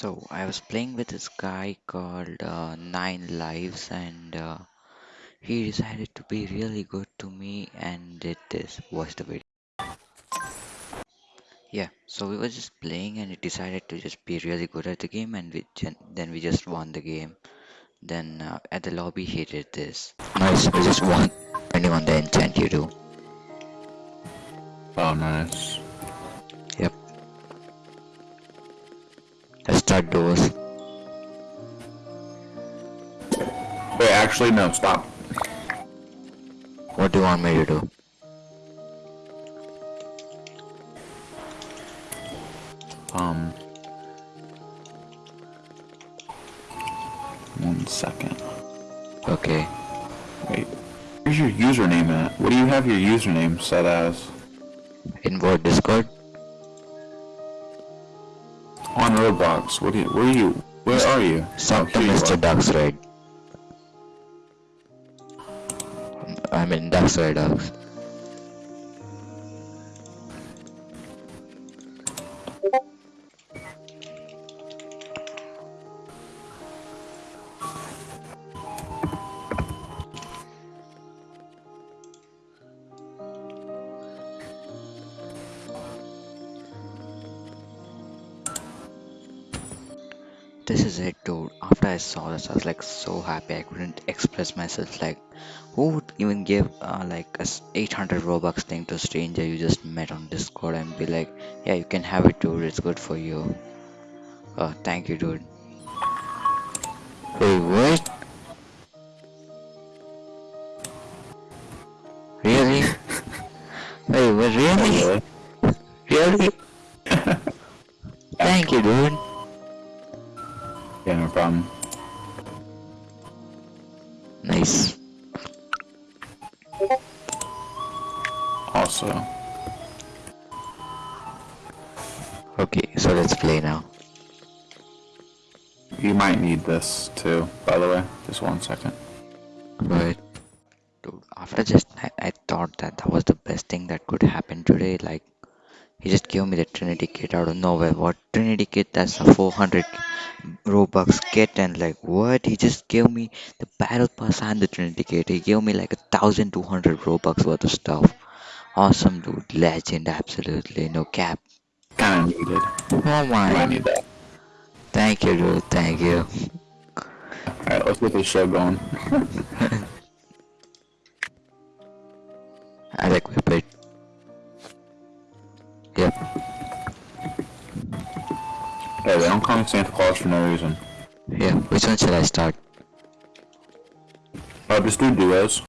So I was playing with this guy called uh, Nine Lives, and uh, he decided to be really good to me and did this. Watch the video. Yeah, so we were just playing, and he decided to just be really good at the game, and we gen- then we just won the game. Then uh, at the lobby, he did this. Nice, we just won. Depending on the enchant you do. Oh, nice. Start doors. Wait, actually, no, stop. What do you want me to do? Um. One second. Okay. Wait. Where's your username at? What do you have your username set as? In what Discord? On Roblox. What do you, where are you? Where are you? Something Oh, Mr. are. Ducks right? I mean Ducks right This is it, dude. After I saw this, I was like so happy. I couldn't express myself. Like, who would even give uh, like a s- 800 Robux thing to a stranger you just met on Discord and be like, yeah, you can have it, dude. It's good for you. Oh, thank you, dude. Wait, what? Really? Wait, what? Really? Really? Really? Thank you, dude. Yeah, no problem. Nice. Also, Okay, so let's play now. you might need this too, by the way. Just one second. Right. dude, after just I, I thought that that was the best thing that could happen today. Like he just gave me the Trinity kit out of nowhere. What Trinity kit? That's a 400 Robux kit, and like what? He just gave me the battle pass and the Trinity kit. He gave me like a thousand two hundred Robux worth of stuff. Awesome, dude. Legend, absolutely. No cap. Kinda needed. Oh my. need that. Thank you, dude. Thank you. Alright, let's get this show going. I'll equip it. Yep. Hey, they don't call me Santa Claus for no reason. Yeah. Which one should I start? Oh, just do duos.